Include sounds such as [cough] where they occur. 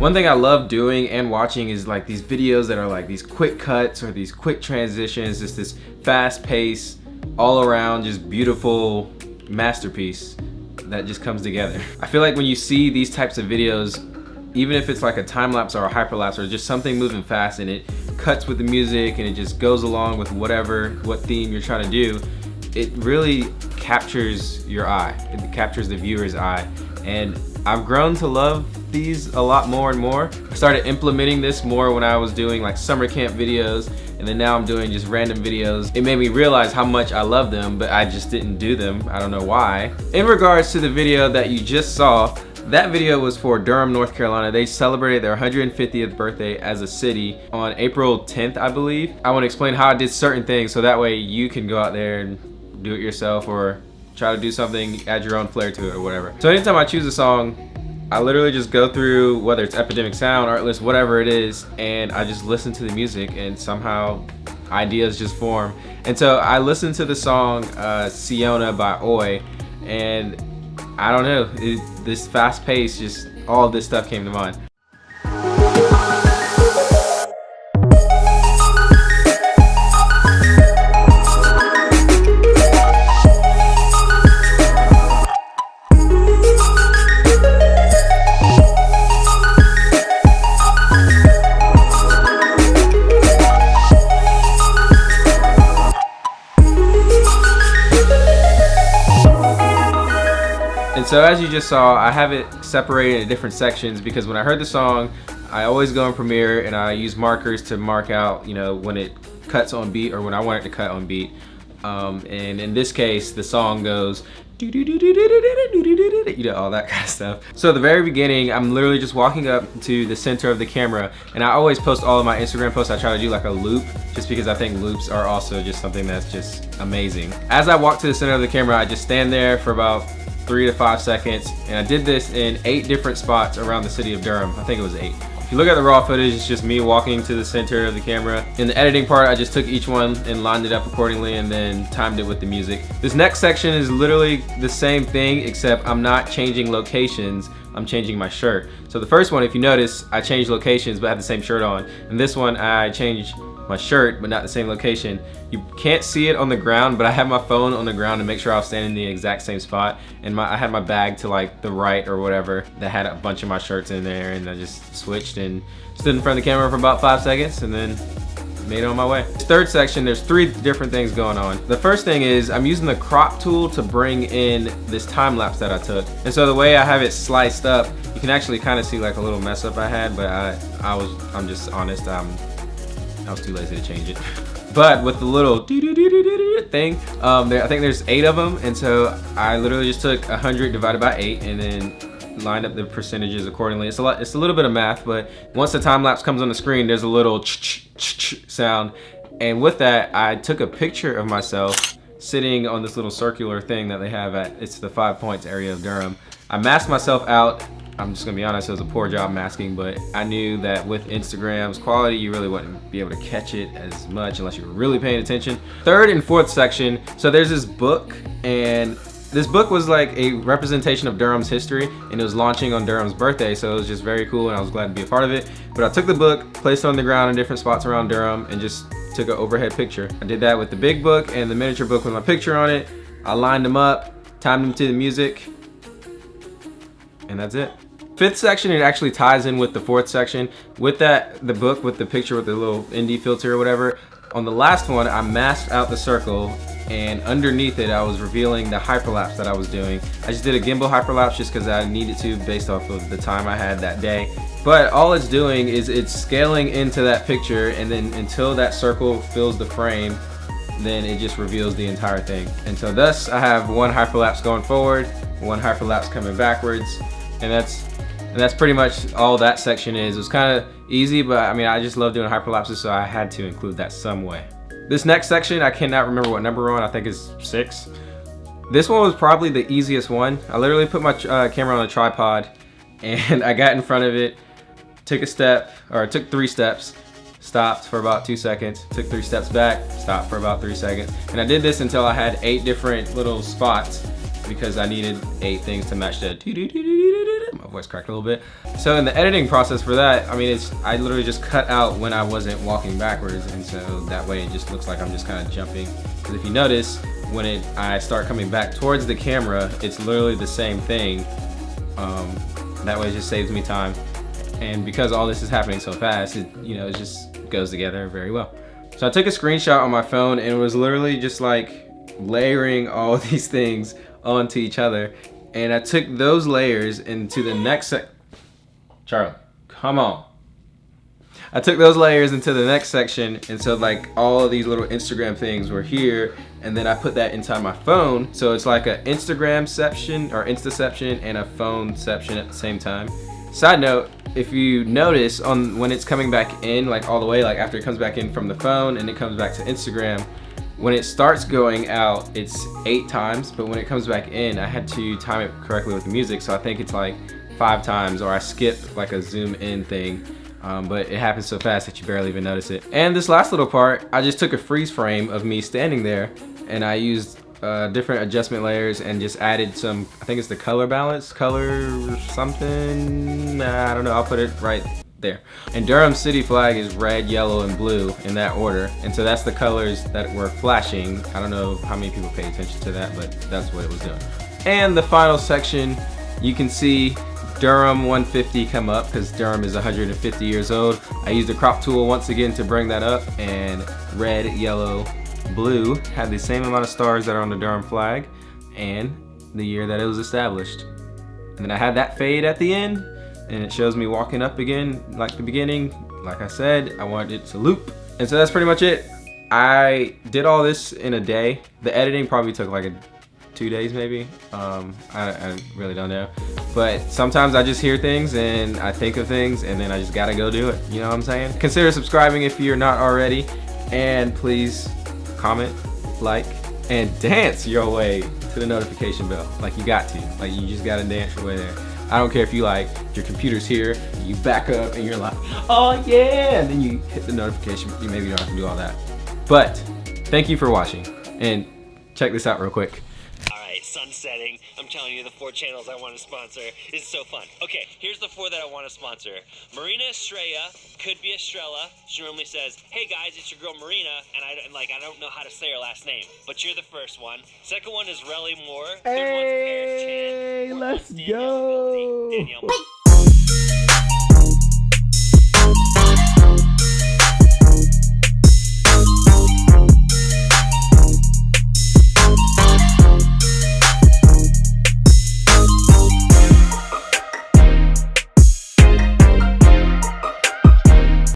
One thing I love doing and watching is like these videos that are like these quick cuts or these quick transitions, just this fast pace, all around just beautiful masterpiece that just comes together. I feel like when you see these types of videos, even if it's like a time lapse or a hyperlapse or just something moving fast and it cuts with the music and it just goes along with whatever, what theme you're trying to do, it really captures your eye. It captures the viewer's eye. And I've grown to love these a lot more and more. I started implementing this more when I was doing like summer camp videos and then now I'm doing just random videos. It made me realize how much I love them, but I just didn't do them. I don't know why. In regards to the video that you just saw, that video was for Durham, North Carolina. They celebrated their 150th birthday as a city on April 10th, I believe. I want to explain how I did certain things so that way you can go out there and do it yourself or try to do something, add your own flair to it or whatever. So anytime I choose a song, I literally just go through whether it's Epidemic Sound, Artlist, whatever it is, and I just listen to the music and somehow ideas just form. And so I listened to the song uh, Siona by Oi and I don't know, it, this fast pace, just all this stuff came to mind. So as you just saw, I have it separated into different sections because when I heard the song, I always go in Premiere and I use markers to mark out, you know, when it cuts on beat or when I want it to cut on beat. Um, and in this case, the song goes, you know, all that kind of stuff. So at the very beginning, I'm literally just walking up to the center of the camera and I always post all of my Instagram posts. I try to do like a loop just because I think loops are also just something that's just amazing. As I walk to the center of the camera, I just stand there for about three to five seconds. And I did this in eight different spots around the city of Durham. I think it was eight. If you look at the raw footage, it's just me walking to the center of the camera. In the editing part, I just took each one and lined it up accordingly and then timed it with the music. This next section is literally the same thing, except I'm not changing locations. I'm changing my shirt. So the first one, if you notice, I changed locations but I have the same shirt on. And this one, I changed my shirt, but not the same location. You can't see it on the ground, but I have my phone on the ground to make sure I was standing in the exact same spot. And my, I had my bag to like the right or whatever that had a bunch of my shirts in there and I just switched and stood in front of the camera for about five seconds and then made on my way. Third section, there's three different things going on. The first thing is I'm using the crop tool to bring in this time lapse that I took. And so the way I have it sliced up, you can actually kind of see like a little mess up I had, but I, I was, I'm just honest, I'm I was too lazy to change it. But with the little thing, um, there, I think there's eight of them, and so I literally just took 100 divided by eight, and then lined up the percentages accordingly. It's a lot. It's a little bit of math, but once the time lapse comes on the screen, there's a little sound, and with that, I took a picture of myself sitting on this little circular thing that they have at it's the Five Points area of Durham. I masked myself out I'm just gonna be honest, it was a poor job masking, but I knew that with Instagram's quality, you really wouldn't be able to catch it as much unless you were really paying attention. Third and fourth section, so there's this book and this book was like a representation of Durham's history and it was launching on Durham's birthday so it was just very cool and I was glad to be a part of it. But I took the book placed it on the ground in different spots around Durham and just took an overhead picture. I did that with the big book and the miniature book with my picture on it. I lined them up timed them to the music and that's it fifth section, it actually ties in with the fourth section. With that, the book with the picture with the little indie filter or whatever, on the last one, I masked out the circle and underneath it, I was revealing the hyperlapse that I was doing. I just did a gimbal hyperlapse just because I needed to based off of the time I had that day. But all it's doing is it's scaling into that picture and then until that circle fills the frame, then it just reveals the entire thing. And so thus, I have one hyperlapse going forward, one hyperlapse coming backwards, and that's and that's pretty much all that section is. It was kind of easy, but I mean, I just love doing hyperlapses, so I had to include that some way. This next section, I cannot remember what number on. I think it's six. This one was probably the easiest one. I literally put my uh, camera on a tripod [laughs] and I got in front of it, took a step, or took three steps, stopped for about two seconds, took three steps back, stopped for about three seconds. And I did this until I had eight different little spots because I needed eight things to match the my voice cracked a little bit. So in the editing process for that, I mean, it's I literally just cut out when I wasn't walking backwards, and so that way it just looks like I'm just kind of jumping. Because if you notice, when it I start coming back towards the camera, it's literally the same thing. Um, that way it just saves me time. And because all this is happening so fast, it you know it just goes together very well. So I took a screenshot on my phone and it was literally just like layering all [laughs] these things onto each other and I took those layers into the next sec Charlie, come on. I took those layers into the next section and so like all these little Instagram things were here and then I put that inside my phone so it's like an Instagram section or Instaception and a phone section at the same time. Side note, if you notice on when it's coming back in like all the way like after it comes back in from the phone and it comes back to Instagram when it starts going out, it's eight times, but when it comes back in, I had to time it correctly with the music, so I think it's like five times, or I skip like a zoom in thing, um, but it happens so fast that you barely even notice it. And this last little part, I just took a freeze frame of me standing there, and I used uh, different adjustment layers and just added some, I think it's the color balance, color something, I don't know, I'll put it right there. And Durham city flag is red, yellow, and blue in that order. And so that's the colors that were flashing. I don't know how many people pay attention to that, but that's what it was doing. And the final section, you can see Durham 150 come up because Durham is 150 years old. I used the crop tool once again to bring that up and red, yellow, blue had the same amount of stars that are on the Durham flag and the year that it was established. And then I had that fade at the end and it shows me walking up again like the beginning. Like I said, I wanted it to loop. And so that's pretty much it. I did all this in a day. The editing probably took like a two days maybe. Um, I, I really don't know. But sometimes I just hear things and I think of things and then I just gotta go do it. You know what I'm saying? Consider subscribing if you're not already. And please comment, like, and dance your way to the notification bell. Like you got to. Like you just gotta dance your way there. I don't care if you like, your computer's here, you back up and you're like, oh yeah, and then you hit the notification. You maybe don't have to do all that. But thank you for watching and check this out real quick Alright, sun setting. I'm telling you, the four channels I want to sponsor is so fun. Okay, here's the four that I want to sponsor. Marina Estrella, could be Estrella. She normally says, hey guys, it's your girl Marina, and I and like I don't know how to say her last name, but you're the first one. Second one is Relly Moore. Third hey, let's go. Danielle